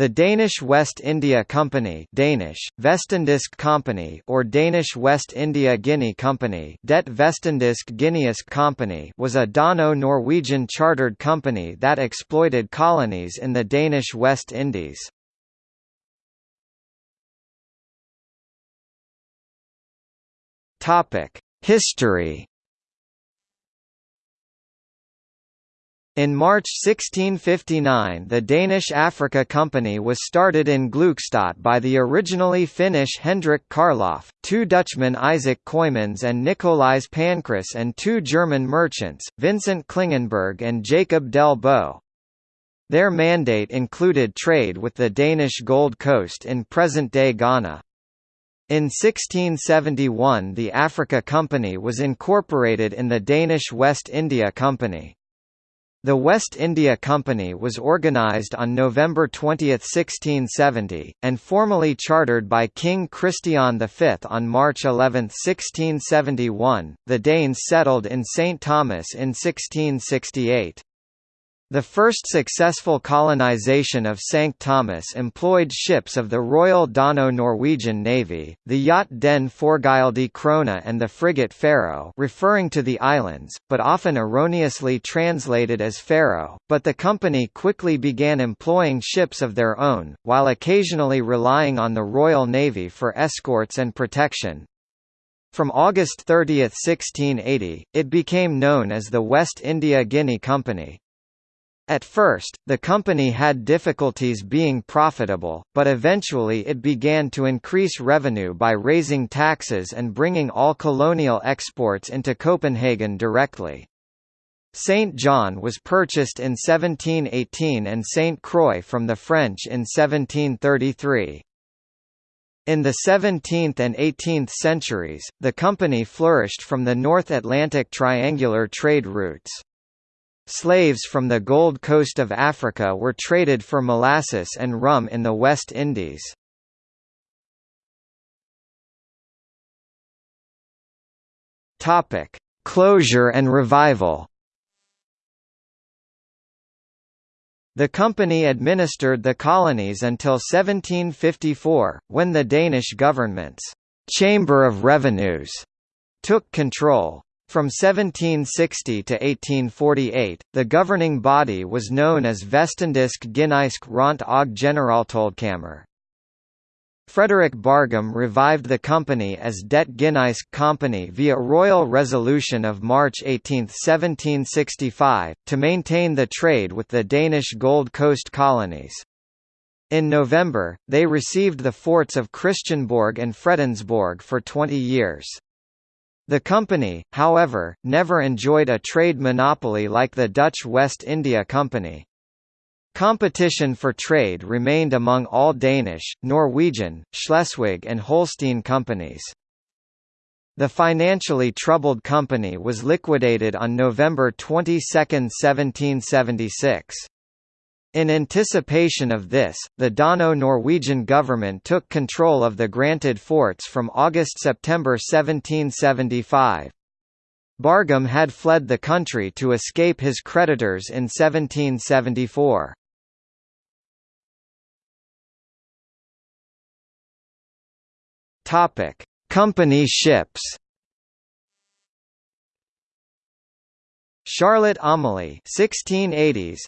The Danish West India Company Danish, Company or Danish West India Guinea Company Det Vestindisk Guineask Company was a Dano-Norwegian chartered company that exploited colonies in the Danish West Indies. History In March 1659 the Danish Africa Company was started in Gluckstadt by the originally Finnish Hendrik Karloff, two Dutchmen Isaac Coymans and Nicolaes Pancras and two German merchants, Vincent Klingenberg and Jacob del Bo. Their mandate included trade with the Danish Gold Coast in present-day Ghana. In 1671 the Africa Company was incorporated in the Danish West India Company. The West India Company was organised on November 20, 1670, and formally chartered by King Christian V on March 11, 1671. The Danes settled in St. Thomas in 1668. The first successful colonization of St. Thomas employed ships of the Royal Dano-Norwegian Navy, the yacht Den Forgylde Krone and the frigate Faroe referring to the islands, but often erroneously translated as Faroe, but the company quickly began employing ships of their own, while occasionally relying on the Royal Navy for escorts and protection. From August 30, 1680, it became known as the West India Guinea Company. At first, the company had difficulties being profitable, but eventually it began to increase revenue by raising taxes and bringing all colonial exports into Copenhagen directly. St. John was purchased in 1718 and St. Croix from the French in 1733. In the 17th and 18th centuries, the company flourished from the North Atlantic triangular trade routes. Slaves from the Gold Coast of Africa were traded for molasses and rum in the West Indies. Topic: Closure and revival. The company administered the colonies until 1754, when the Danish government's Chamber of Revenues took control. From 1760 to 1848, the governing body was known as Vestindisk Guineisk Ront og Generaltoldkammer. Frederick Bargum revived the company as Det Guineisk Company via royal resolution of March 18, 1765, to maintain the trade with the Danish Gold Coast colonies. In November, they received the forts of Christiansborg and Fredensborg for 20 years. The company, however, never enjoyed a trade monopoly like the Dutch West India Company. Competition for trade remained among all Danish, Norwegian, Schleswig and Holstein companies. The financially troubled company was liquidated on November 22, 1776. In anticipation of this, the Dano-Norwegian government took control of the granted forts from August–September 1775. Bargum had fled the country to escape his creditors in 1774. Company ships Charlotte Amalie 1680s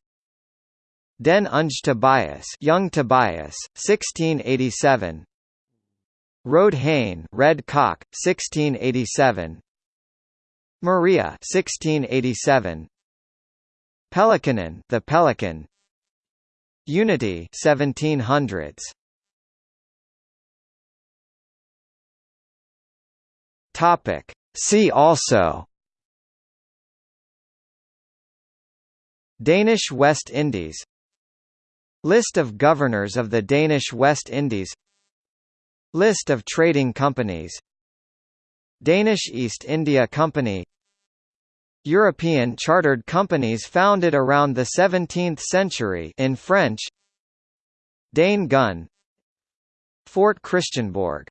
Den Unge Tobias, Young Tobias, 1687. Rode Hain, Red Cock, 1687. Maria, 1687. Pelikanen, The Pelican. Unity, 1700s. Topic. See also. Danish West Indies List of governors of the Danish West Indies. List of trading companies. Danish East India Company. European chartered companies founded around the 17th century in French. Dane Gun Fort Christiansborg